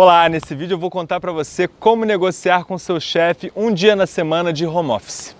Olá, nesse vídeo eu vou contar para você como negociar com seu chefe um dia na semana de home office.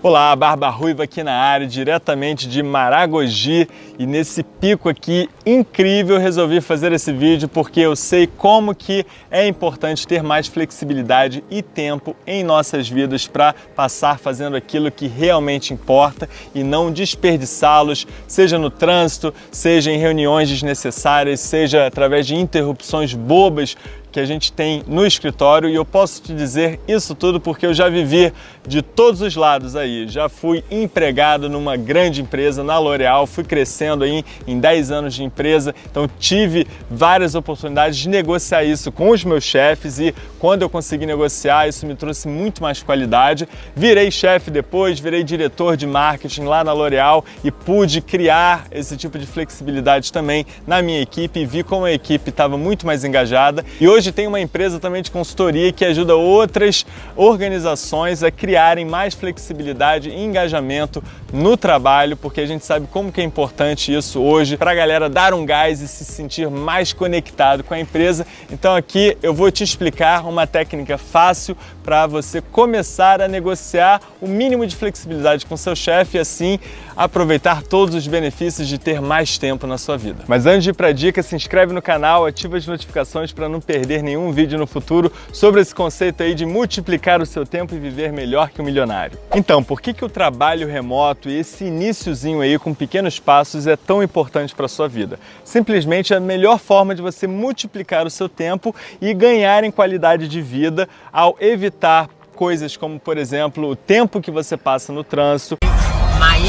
Olá, Barba Ruiva aqui na área, diretamente de Maragogi. E nesse pico aqui incrível resolvi fazer esse vídeo porque eu sei como que é importante ter mais flexibilidade e tempo em nossas vidas para passar fazendo aquilo que realmente importa e não desperdiçá-los, seja no trânsito, seja em reuniões desnecessárias, seja através de interrupções bobas que a gente tem no escritório e eu posso te dizer isso tudo porque eu já vivi de todos os lados aí. Já fui empregado numa grande empresa, na L'Oréal, fui crescendo aí em 10 anos de empresa, então tive várias oportunidades de negociar isso com os meus chefes e quando eu consegui negociar, isso me trouxe muito mais qualidade. Virei chefe depois, virei diretor de marketing lá na L'Oréal e pude criar esse tipo de flexibilidade também na minha equipe e vi como a equipe estava muito mais engajada. E hoje tem uma empresa também de consultoria que ajuda outras organizações a criarem mais flexibilidade e engajamento no trabalho, porque a gente sabe como que é importante isso hoje para a galera dar um gás e se sentir mais conectado com a empresa. Então aqui eu vou te explicar uma técnica fácil para você começar a negociar o mínimo de flexibilidade com seu chefe e assim aproveitar todos os benefícios de ter mais tempo na sua vida. Mas antes de ir para a dica, se inscreve no canal, ativa as notificações para não perder nenhum vídeo no futuro sobre esse conceito aí de multiplicar o seu tempo e viver melhor que um milionário. Então, por que, que o trabalho remoto e esse iníciozinho aí com pequenos passos é tão importante para a sua vida? Simplesmente a melhor forma de você multiplicar o seu tempo e ganhar em qualidade de vida ao evitar coisas como, por exemplo, o tempo que você passa no trânsito.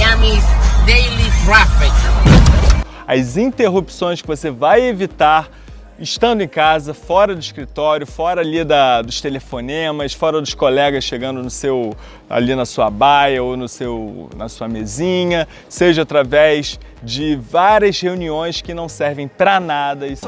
Miami's Daily Traffic. As interrupções que você vai evitar estando em casa, fora do escritório, fora ali da, dos telefonemas, fora dos colegas chegando no seu, ali na sua baia ou no seu, na sua mesinha, seja através de várias reuniões que não servem para nada. Isso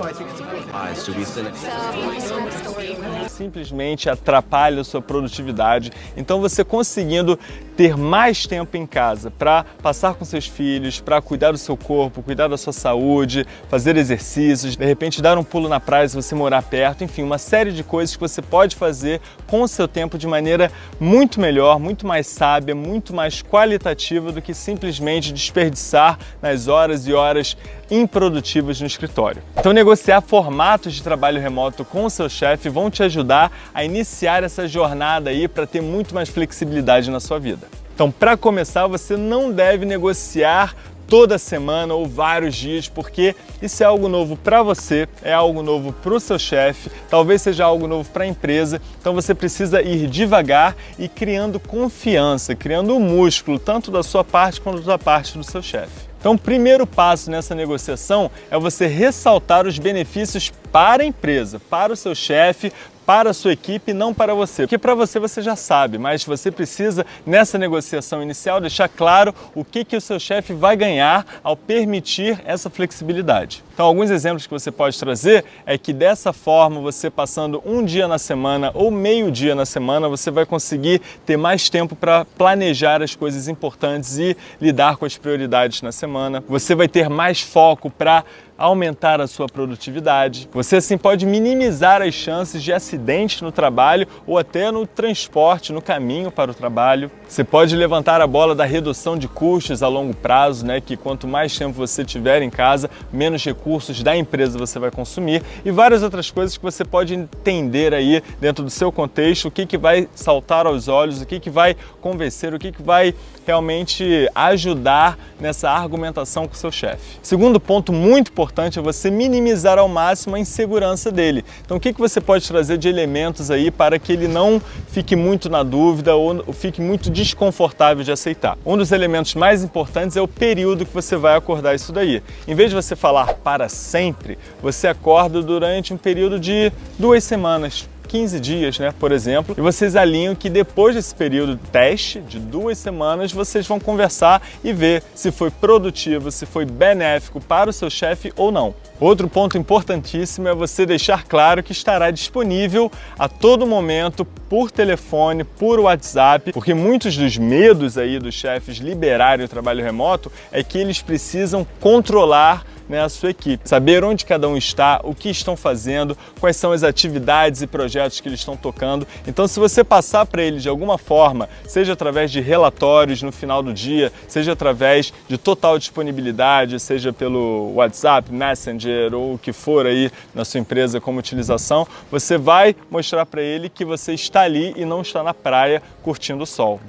simplesmente atrapalha a sua produtividade. Então você conseguindo ter mais tempo em casa para passar com seus filhos, para cuidar do seu corpo, cuidar da sua saúde, fazer exercícios, de repente dar um pulo na praia se você morar perto, enfim, uma série de coisas que você pode fazer com o seu tempo de maneira muito melhor, muito mais sábia, muito mais qualitativa do que simplesmente desperdiçar nas horas e horas improdutivas no escritório. Então negociar formatos de trabalho remoto com o seu chefe vão te ajudar a iniciar essa jornada aí para ter muito mais flexibilidade na sua vida. Então, para começar, você não deve negociar toda semana ou vários dias, porque isso é algo novo para você, é algo novo para o seu chefe, talvez seja algo novo para a empresa, então você precisa ir devagar e criando confiança, criando um músculo, tanto da sua parte quanto da parte do seu chefe. Então, o primeiro passo nessa negociação é você ressaltar os benefícios para a empresa, para o seu chefe, para a sua equipe, não para você. Porque para você você já sabe, mas você precisa, nessa negociação inicial, deixar claro o que, que o seu chefe vai ganhar ao permitir essa flexibilidade. Então, alguns exemplos que você pode trazer é que dessa forma, você passando um dia na semana ou meio dia na semana, você vai conseguir ter mais tempo para planejar as coisas importantes e lidar com as prioridades na semana. Você vai ter mais foco para aumentar a sua produtividade. Você assim pode minimizar as chances de acidentes no trabalho ou até no transporte, no caminho para o trabalho. Você pode levantar a bola da redução de custos a longo prazo, né, que quanto mais tempo você tiver em casa, menos recursos da empresa você vai consumir e várias outras coisas que você pode entender aí dentro do seu contexto, o que, que vai saltar aos olhos, o que, que vai convencer, o que, que vai realmente ajudar nessa argumentação com o seu chefe. Segundo ponto muito importante é você minimizar ao máximo a insegurança dele. Então o que, que você pode trazer de elementos aí para que ele não fique muito na dúvida ou fique muito desconfortável de aceitar? Um dos elementos mais importantes é o período que você vai acordar isso daí. Em vez de você falar para sempre, você acorda durante um período de duas semanas, 15 dias, né, por exemplo, e vocês alinham que depois desse período de teste, de duas semanas, vocês vão conversar e ver se foi produtivo, se foi benéfico para o seu chefe ou não. Outro ponto importantíssimo é você deixar claro que estará disponível a todo momento por telefone, por WhatsApp, porque muitos dos medos aí dos chefes liberarem o trabalho remoto é que eles precisam controlar né, a sua equipe, saber onde cada um está, o que estão fazendo, quais são as atividades e projetos que eles estão tocando. Então, se você passar para eles de alguma forma, seja através de relatórios no final do dia, seja através de total disponibilidade, seja pelo WhatsApp, Messenger ou o que for aí na sua empresa como utilização, você vai mostrar para ele que você está ali e não está na praia curtindo o sol.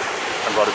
Agora,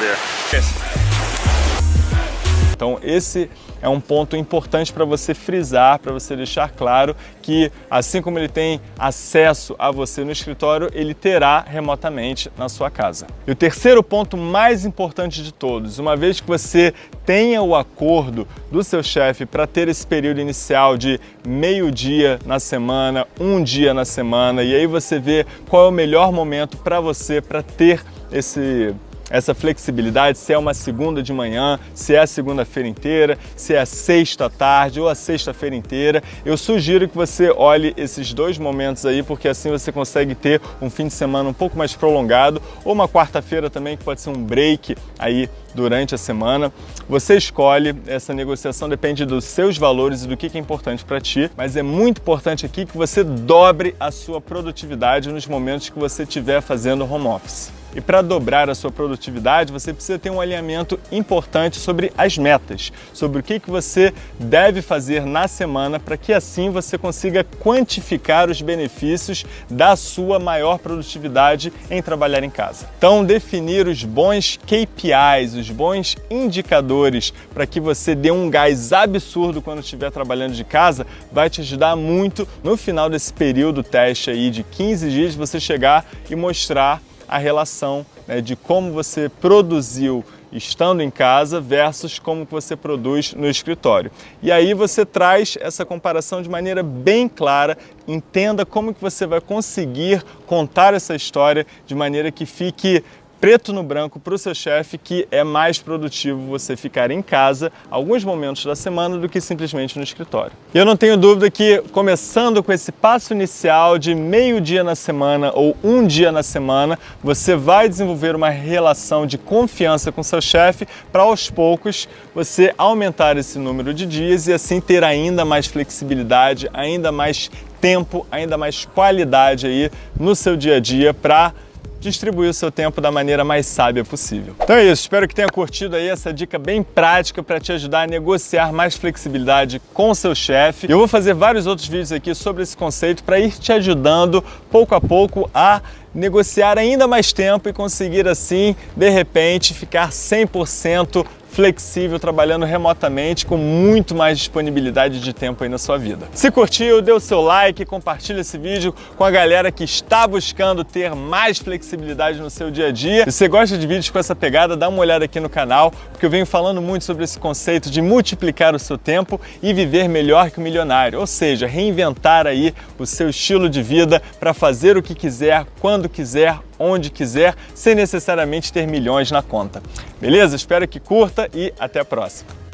então esse é um ponto importante para você frisar, para você deixar claro que assim como ele tem acesso a você no escritório, ele terá remotamente na sua casa. E o terceiro ponto mais importante de todos, uma vez que você tenha o acordo do seu chefe para ter esse período inicial de meio dia na semana, um dia na semana, e aí você vê qual é o melhor momento para você para ter esse essa flexibilidade, se é uma segunda de manhã, se é a segunda-feira inteira, se é a sexta tarde ou a sexta-feira inteira. Eu sugiro que você olhe esses dois momentos aí, porque assim você consegue ter um fim de semana um pouco mais prolongado, ou uma quarta-feira também, que pode ser um break aí durante a semana. Você escolhe, essa negociação depende dos seus valores e do que é importante para ti, mas é muito importante aqui que você dobre a sua produtividade nos momentos que você estiver fazendo home office. E para dobrar a sua produtividade, você precisa ter um alinhamento importante sobre as metas, sobre o que, que você deve fazer na semana para que assim você consiga quantificar os benefícios da sua maior produtividade em trabalhar em casa. Então, definir os bons KPIs, os bons indicadores para que você dê um gás absurdo quando estiver trabalhando de casa, vai te ajudar muito no final desse período teste aí de 15 dias você chegar e mostrar a relação né, de como você produziu estando em casa versus como você produz no escritório. E aí você traz essa comparação de maneira bem clara, entenda como que você vai conseguir contar essa história de maneira que fique preto no branco para o seu chefe que é mais produtivo você ficar em casa alguns momentos da semana do que simplesmente no escritório. E eu não tenho dúvida que começando com esse passo inicial de meio dia na semana ou um dia na semana, você vai desenvolver uma relação de confiança com seu chefe para aos poucos você aumentar esse número de dias e assim ter ainda mais flexibilidade, ainda mais tempo, ainda mais qualidade aí no seu dia a dia para distribuir o seu tempo da maneira mais sábia possível. Então é isso, espero que tenha curtido aí essa dica bem prática para te ajudar a negociar mais flexibilidade com o seu chefe. Eu vou fazer vários outros vídeos aqui sobre esse conceito para ir te ajudando pouco a pouco a negociar ainda mais tempo e conseguir assim, de repente, ficar 100% flexível, trabalhando remotamente, com muito mais disponibilidade de tempo aí na sua vida. Se curtiu, dê o seu like, compartilha esse vídeo com a galera que está buscando ter mais flexibilidade no seu dia a dia. Se você gosta de vídeos com essa pegada, dá uma olhada aqui no canal, porque eu venho falando muito sobre esse conceito de multiplicar o seu tempo e viver melhor que o milionário, ou seja, reinventar aí o seu estilo de vida para fazer o que quiser, quando quiser, onde quiser, sem necessariamente ter milhões na conta. Beleza? Espero que curta e até a próxima.